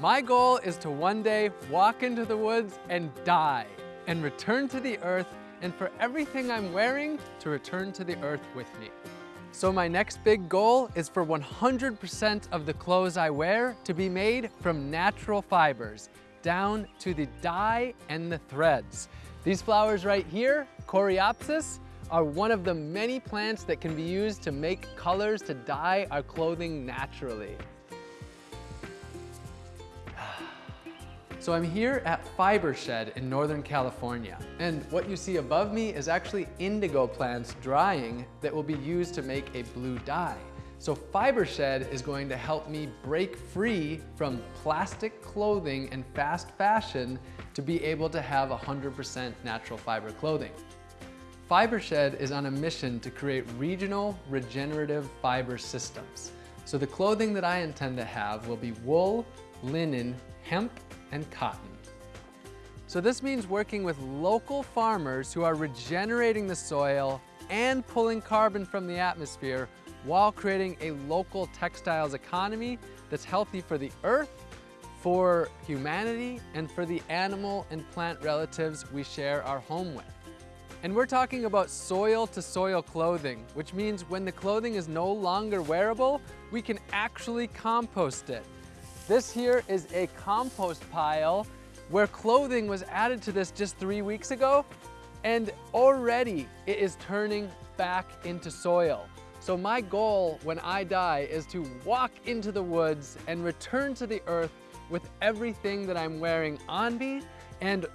My goal is to one day walk into the woods and die and return to the earth and for everything I'm wearing to return to the earth with me. So my next big goal is for 100% of the clothes I wear to be made from natural fibers, down to the dye and the threads. These flowers right here, Coreopsis, are one of the many plants that can be used to make colors to dye our clothing naturally. So I'm here at Fibershed in Northern California. And what you see above me is actually indigo plants drying that will be used to make a blue dye. So Fibershed is going to help me break free from plastic clothing and fast fashion to be able to have 100% natural fiber clothing. Fibershed is on a mission to create regional regenerative fiber systems. So the clothing that I intend to have will be wool, linen, hemp, and cotton. So this means working with local farmers who are regenerating the soil and pulling carbon from the atmosphere while creating a local textiles economy that's healthy for the earth, for humanity, and for the animal and plant relatives we share our home with. And we're talking about soil to soil clothing, which means when the clothing is no longer wearable, we can actually compost it. This here is a compost pile where clothing was added to this just three weeks ago and already it is turning back into soil. So my goal when I die is to walk into the woods and return to the earth with everything that I'm wearing on me and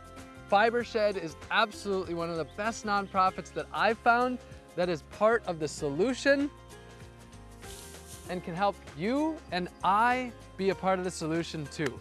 Fibershed is absolutely one of the best nonprofits that I've found that is part of the solution and can help you and I be a part of the solution too.